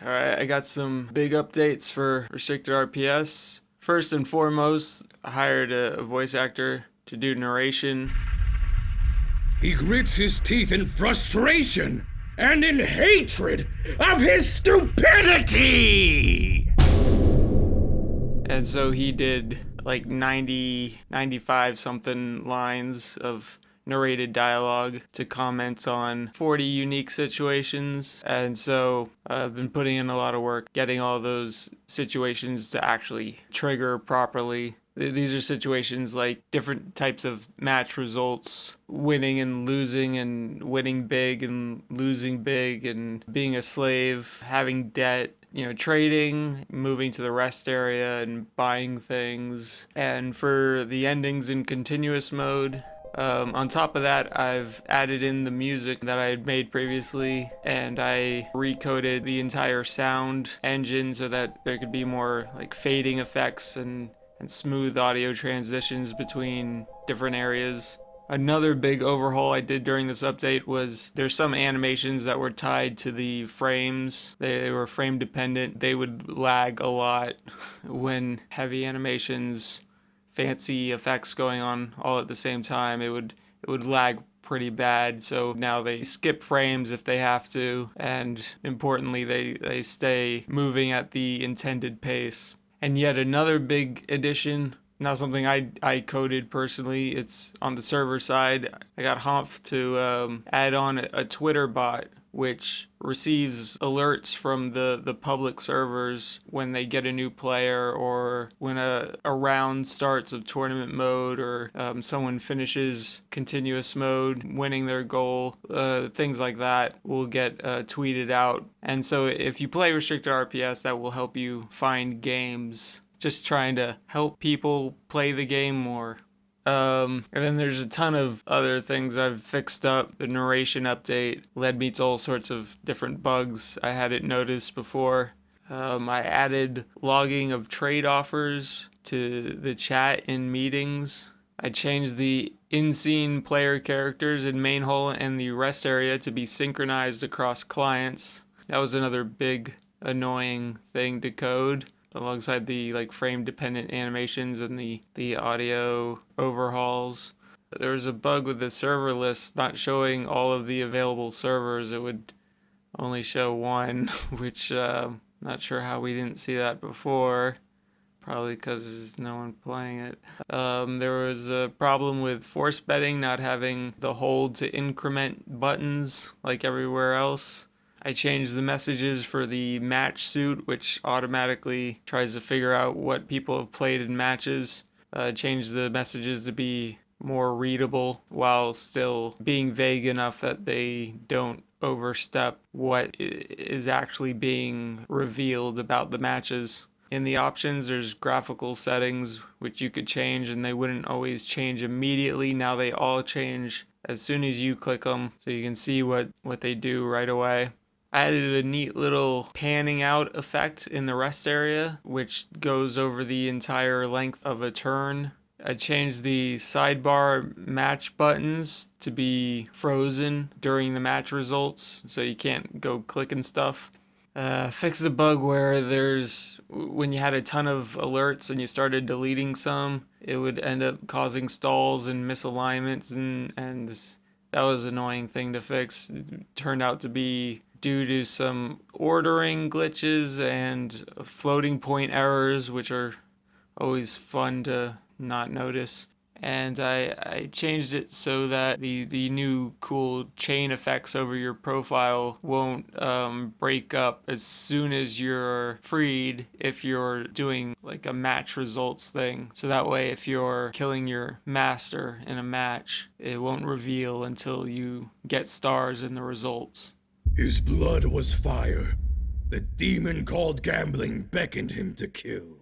Alright, I got some big updates for Restricted RPS. First and foremost, I hired a, a voice actor to do narration. He grits his teeth in frustration and in hatred of his stupidity! And so he did like 90, 95 something lines of narrated dialogue to comment on 40 unique situations. And so uh, I've been putting in a lot of work getting all those situations to actually trigger properly. These are situations like different types of match results, winning and losing, and winning big and losing big, and being a slave, having debt, you know, trading, moving to the rest area and buying things. And for the endings in continuous mode, um, on top of that, I've added in the music that I had made previously and I recoded the entire sound engine so that there could be more like fading effects and, and smooth audio transitions between different areas. Another big overhaul I did during this update was there's some animations that were tied to the frames. They were frame dependent. They would lag a lot when heavy animations fancy effects going on all at the same time, it would it would lag pretty bad. So now they skip frames if they have to, and importantly, they, they stay moving at the intended pace. And yet another big addition, not something I, I coded personally, it's on the server side. I got Humph to um, add on a, a Twitter bot which receives alerts from the, the public servers when they get a new player or when a, a round starts of tournament mode or um, someone finishes continuous mode, winning their goal, uh, things like that will get uh, tweeted out. And so if you play Restricted RPS, that will help you find games. Just trying to help people play the game more. Um, and then there's a ton of other things I've fixed up. The narration update led me to all sorts of different bugs I hadn't noticed before. Um, I added logging of trade offers to the chat in meetings. I changed the in-scene player characters in main hall and the rest area to be synchronized across clients. That was another big annoying thing to code alongside the like frame dependent animations and the the audio overhauls there was a bug with the server list not showing all of the available servers it would only show one which uh, not sure how we didn't see that before probably because there's no one playing it. Um, there was a problem with force betting not having the hold to increment buttons like everywhere else. I changed the messages for the match suit, which automatically tries to figure out what people have played in matches. Uh, changed the messages to be more readable while still being vague enough that they don't overstep what is actually being revealed about the matches. In the options, there's graphical settings which you could change and they wouldn't always change immediately. Now they all change as soon as you click them so you can see what, what they do right away. I added a neat little panning out effect in the rest area, which goes over the entire length of a turn. I changed the sidebar match buttons to be frozen during the match results, so you can't go clicking stuff. Uh, fixed a bug where there's, when you had a ton of alerts and you started deleting some, it would end up causing stalls and misalignments and, and that was an annoying thing to fix. It turned out to be due to some ordering glitches and floating point errors, which are always fun to not notice. And I, I changed it so that the, the new cool chain effects over your profile won't um, break up as soon as you're freed if you're doing like a match results thing. So that way if you're killing your master in a match, it won't reveal until you get stars in the results. His blood was fire. The demon called gambling beckoned him to kill.